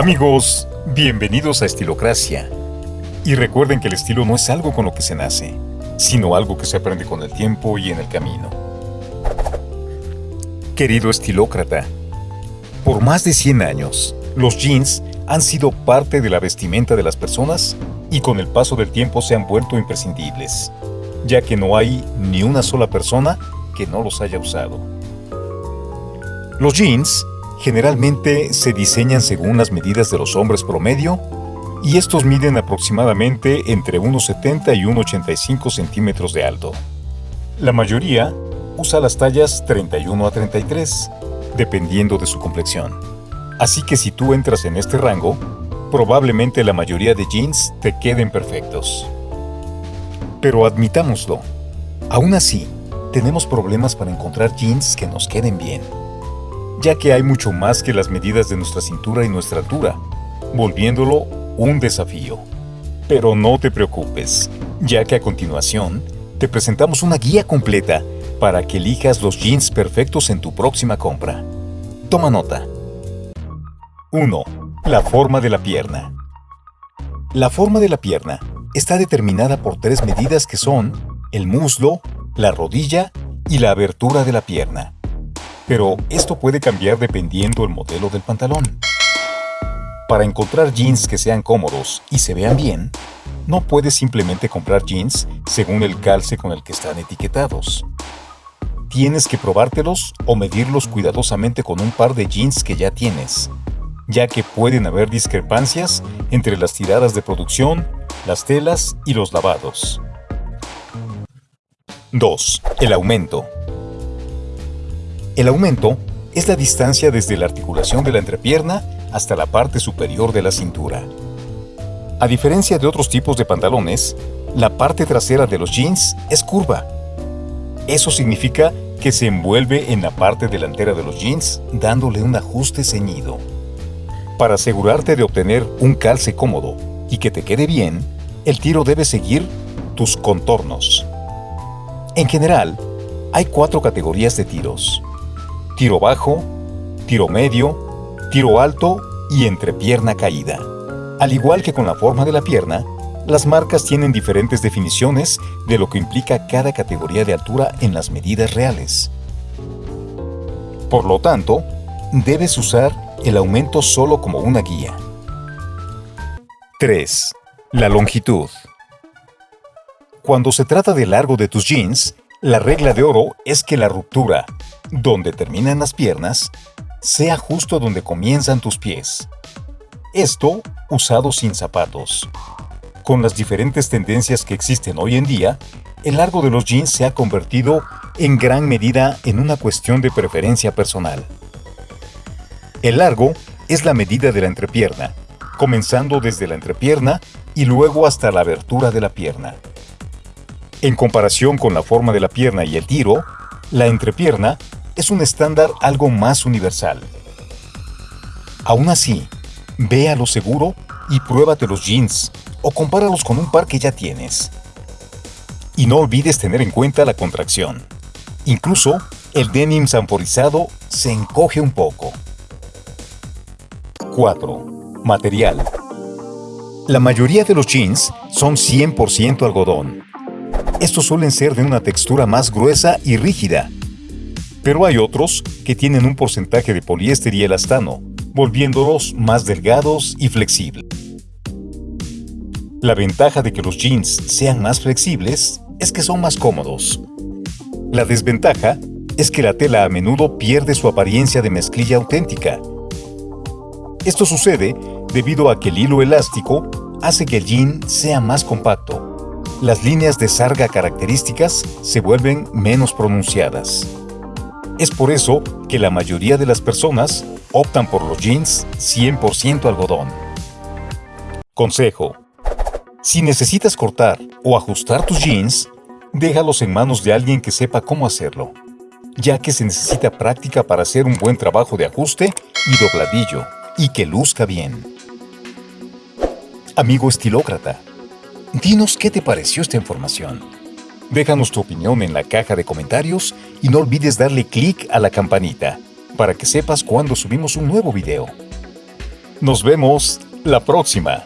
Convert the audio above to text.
Amigos, bienvenidos a Estilocracia. Y recuerden que el estilo no es algo con lo que se nace, sino algo que se aprende con el tiempo y en el camino. Querido estilócrata, por más de 100 años, los jeans han sido parte de la vestimenta de las personas y con el paso del tiempo se han vuelto imprescindibles, ya que no hay ni una sola persona que no los haya usado. Los jeans generalmente se diseñan según las medidas de los hombres promedio y estos miden aproximadamente entre 1,70 y 1,85 centímetros de alto. La mayoría usa las tallas 31 a 33, dependiendo de su complexión. Así que si tú entras en este rango, probablemente la mayoría de jeans te queden perfectos. Pero admitámoslo, aún así, tenemos problemas para encontrar jeans que nos queden bien, ya que hay mucho más que las medidas de nuestra cintura y nuestra altura, volviéndolo un desafío. Pero no te preocupes, ya que a continuación te presentamos una guía completa para que elijas los jeans perfectos en tu próxima compra. Toma nota. 1. La forma de la pierna. La forma de la pierna está determinada por tres medidas que son el muslo, la rodilla y la abertura de la pierna. Pero esto puede cambiar dependiendo del modelo del pantalón. Para encontrar jeans que sean cómodos y se vean bien, no puedes simplemente comprar jeans según el calce con el que están etiquetados. Tienes que probártelos o medirlos cuidadosamente con un par de jeans que ya tienes, ya que pueden haber discrepancias entre las tiradas de producción, las telas y los lavados. 2. El aumento. El aumento es la distancia desde la articulación de la entrepierna hasta la parte superior de la cintura. A diferencia de otros tipos de pantalones, la parte trasera de los jeans es curva. Eso significa que se envuelve en la parte delantera de los jeans dándole un ajuste ceñido. Para asegurarte de obtener un calce cómodo y que te quede bien, el tiro debe seguir tus contornos. En general, hay cuatro categorías de tiros. Tiro bajo, tiro medio, tiro alto y entrepierna caída. Al igual que con la forma de la pierna, las marcas tienen diferentes definiciones de lo que implica cada categoría de altura en las medidas reales. Por lo tanto, debes usar el aumento solo como una guía. 3. La longitud. Cuando se trata del largo de tus jeans, la regla de oro es que la ruptura, donde terminan las piernas, sea justo donde comienzan tus pies. Esto usado sin zapatos. Con las diferentes tendencias que existen hoy en día, el largo de los jeans se ha convertido en gran medida en una cuestión de preferencia personal. El largo es la medida de la entrepierna, comenzando desde la entrepierna y luego hasta la abertura de la pierna. En comparación con la forma de la pierna y el tiro, la entrepierna es un estándar algo más universal. Aún así, ve a lo seguro y pruébate los jeans o compáralos con un par que ya tienes. Y no olvides tener en cuenta la contracción. Incluso, el denim sanforizado se encoge un poco. 4. Material. La mayoría de los jeans son 100% algodón, estos suelen ser de una textura más gruesa y rígida, pero hay otros que tienen un porcentaje de poliéster y elastano, volviéndolos más delgados y flexibles. La ventaja de que los jeans sean más flexibles es que son más cómodos. La desventaja es que la tela a menudo pierde su apariencia de mezclilla auténtica. Esto sucede debido a que el hilo elástico hace que el jean sea más compacto las líneas de sarga características se vuelven menos pronunciadas. Es por eso que la mayoría de las personas optan por los jeans 100% algodón. Consejo. Si necesitas cortar o ajustar tus jeans, déjalos en manos de alguien que sepa cómo hacerlo, ya que se necesita práctica para hacer un buen trabajo de ajuste y dobladillo, y que luzca bien. Amigo estilócrata, Dinos qué te pareció esta información. Déjanos tu opinión en la caja de comentarios y no olvides darle clic a la campanita para que sepas cuando subimos un nuevo video. Nos vemos la próxima.